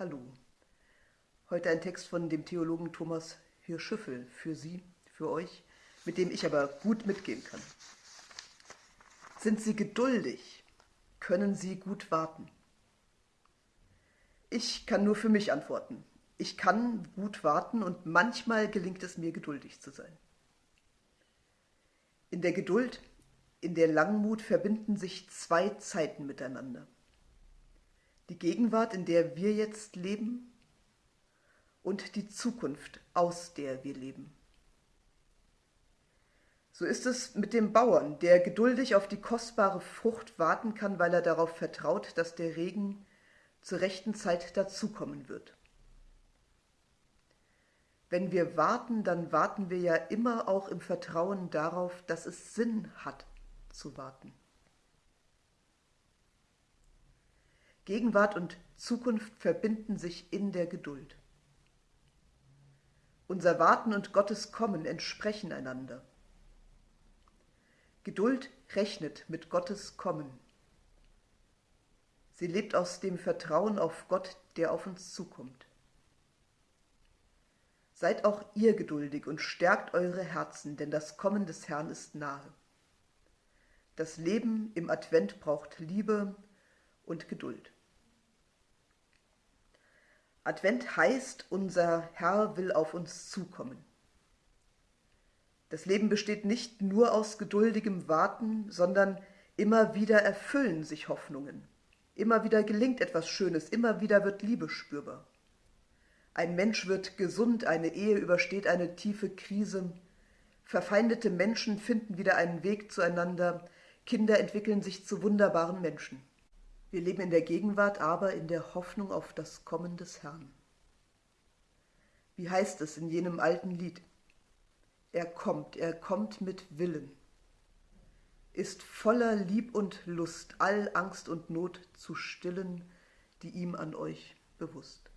Hallo. Heute ein Text von dem Theologen Thomas Hirschüffel für Sie, für euch, mit dem ich aber gut mitgehen kann. Sind Sie geduldig? Können Sie gut warten? Ich kann nur für mich antworten. Ich kann gut warten und manchmal gelingt es mir, geduldig zu sein. In der Geduld, in der Langmut verbinden sich zwei Zeiten miteinander. Die Gegenwart, in der wir jetzt leben, und die Zukunft, aus der wir leben. So ist es mit dem Bauern, der geduldig auf die kostbare Frucht warten kann, weil er darauf vertraut, dass der Regen zur rechten Zeit dazukommen wird. Wenn wir warten, dann warten wir ja immer auch im Vertrauen darauf, dass es Sinn hat zu warten. Gegenwart und Zukunft verbinden sich in der Geduld. Unser Warten und Gottes Kommen entsprechen einander. Geduld rechnet mit Gottes Kommen. Sie lebt aus dem Vertrauen auf Gott, der auf uns zukommt. Seid auch ihr geduldig und stärkt eure Herzen, denn das Kommen des Herrn ist nahe. Das Leben im Advent braucht Liebe und Geduld. Advent heißt, unser Herr will auf uns zukommen. Das Leben besteht nicht nur aus geduldigem Warten, sondern immer wieder erfüllen sich Hoffnungen. Immer wieder gelingt etwas Schönes, immer wieder wird Liebe spürbar. Ein Mensch wird gesund, eine Ehe übersteht eine tiefe Krise, verfeindete Menschen finden wieder einen Weg zueinander, Kinder entwickeln sich zu wunderbaren Menschen. Wir leben in der Gegenwart, aber in der Hoffnung auf das Kommen des Herrn. Wie heißt es in jenem alten Lied? Er kommt, er kommt mit Willen, ist voller Lieb und Lust, all Angst und Not zu stillen, die ihm an euch bewusst.